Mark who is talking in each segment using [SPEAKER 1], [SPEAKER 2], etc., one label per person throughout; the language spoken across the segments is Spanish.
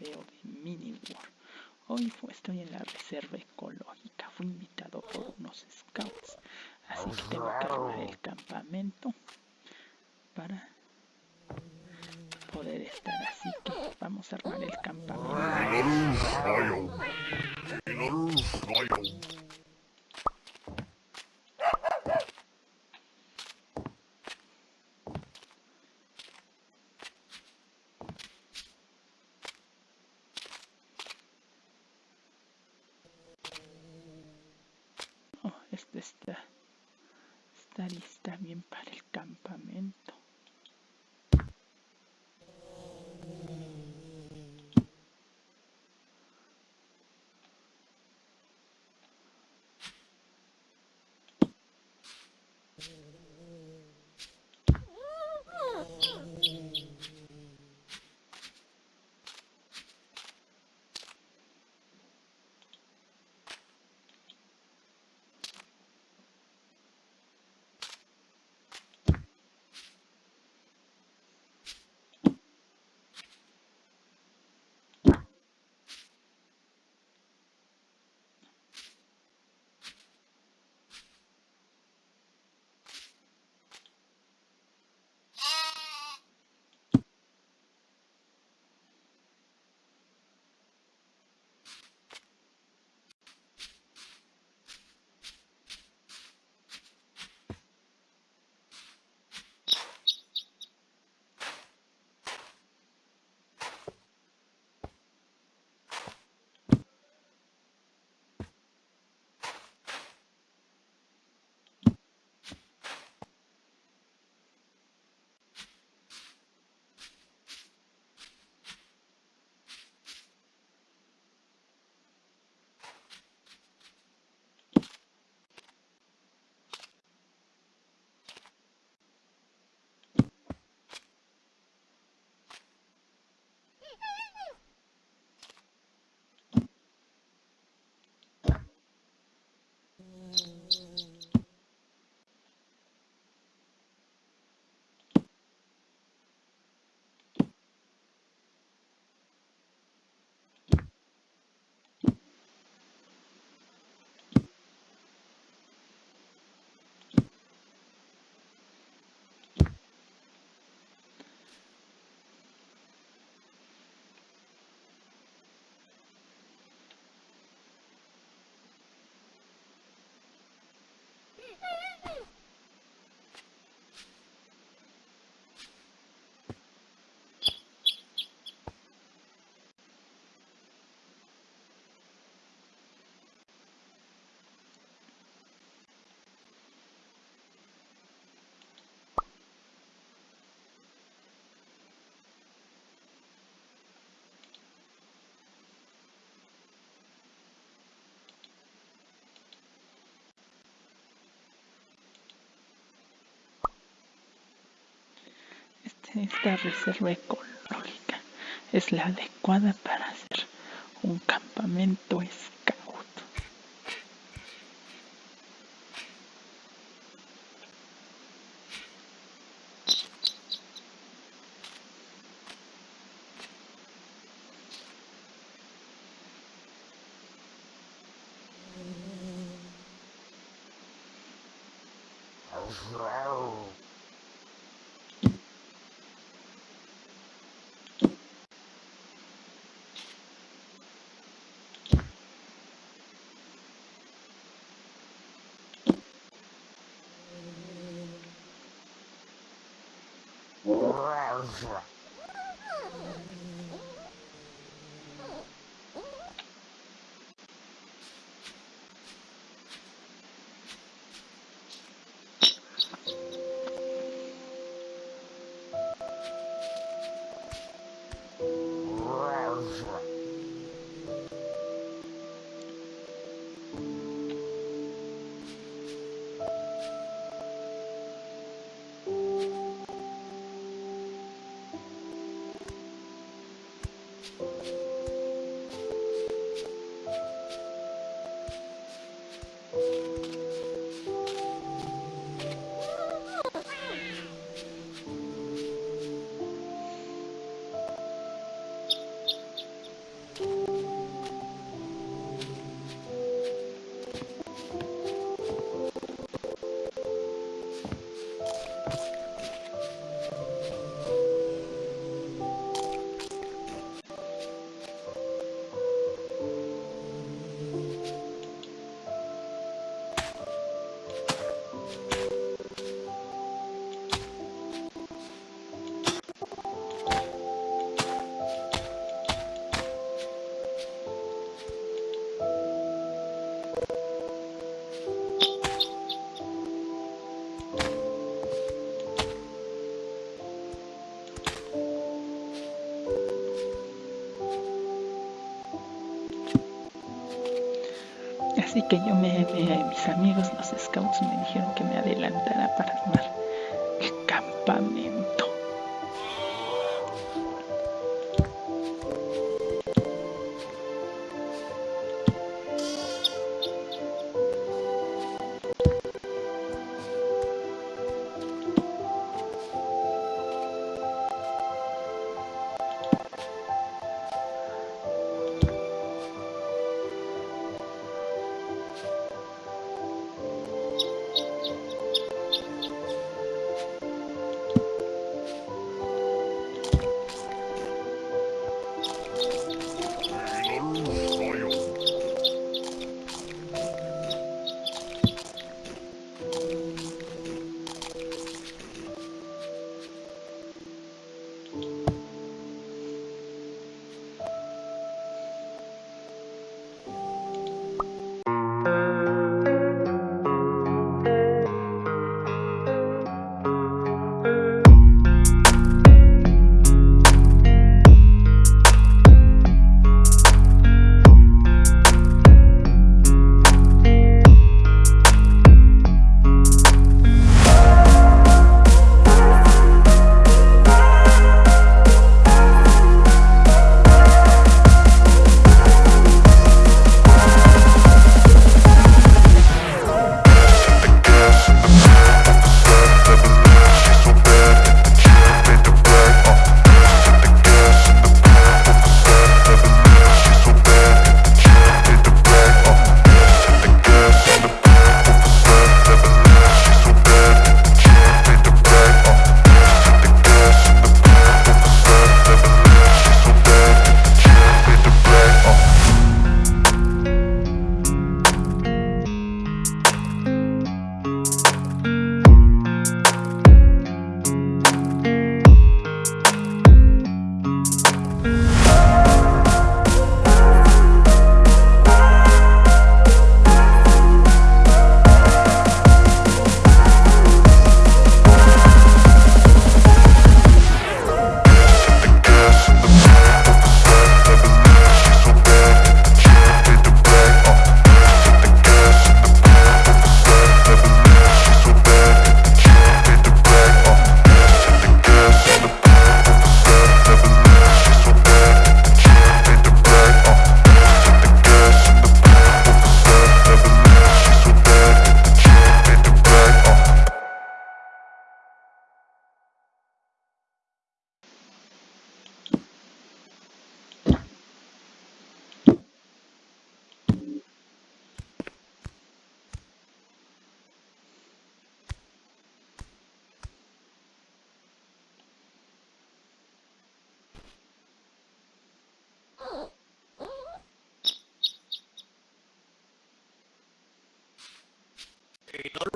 [SPEAKER 1] video de Mini War. Hoy estoy en la reserva ecológica, fui invitado por unos scouts, así que tengo que armar el campamento para poder estar, así que vamos a armar el campamento. Esta reserva ecológica es la adecuada para hacer un campamento. Wow. Así que yo me, me, mis amigos los scouts me dijeron que me adelantara para armar el campamento.
[SPEAKER 2] in order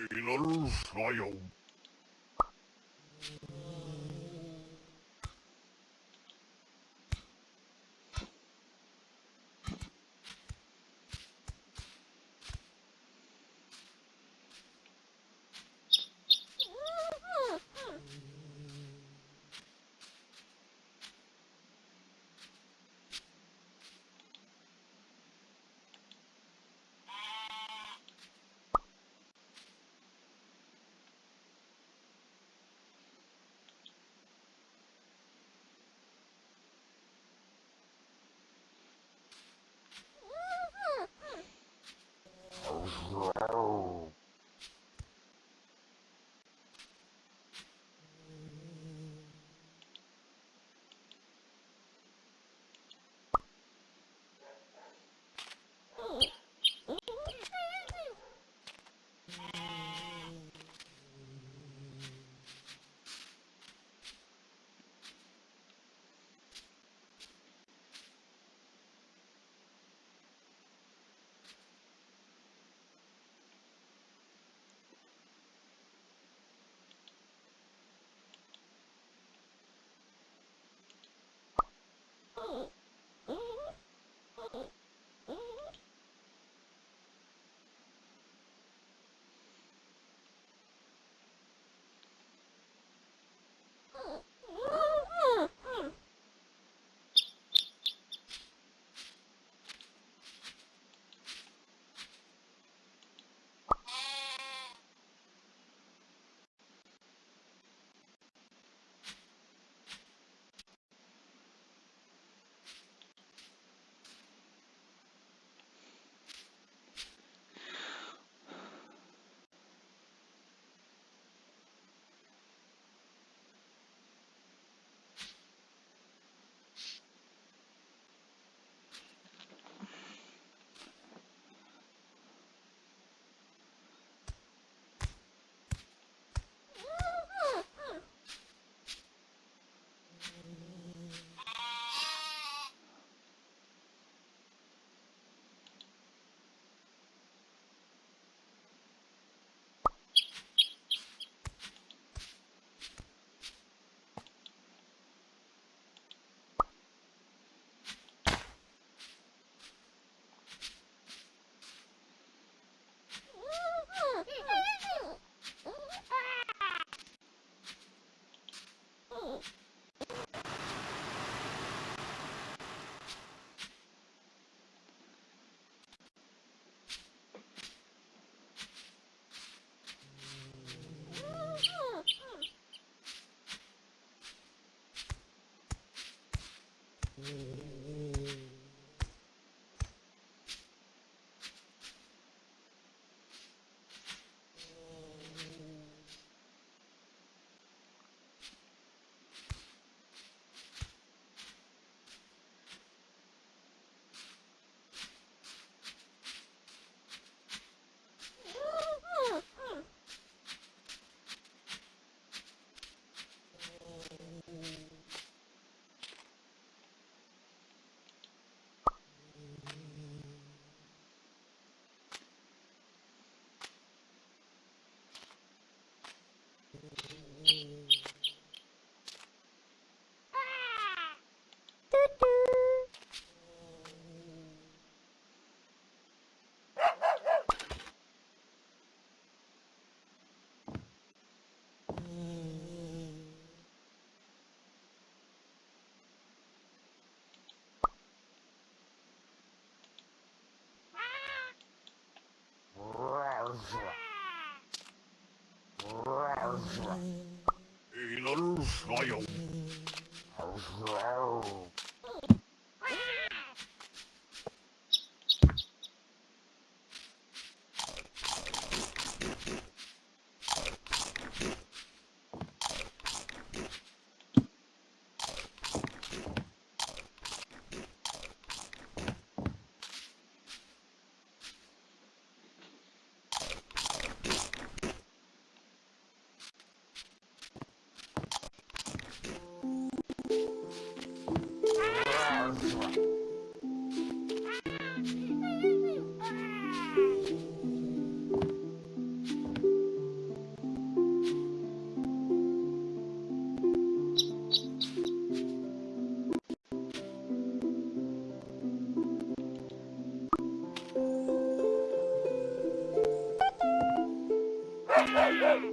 [SPEAKER 3] Illusion. Yeah.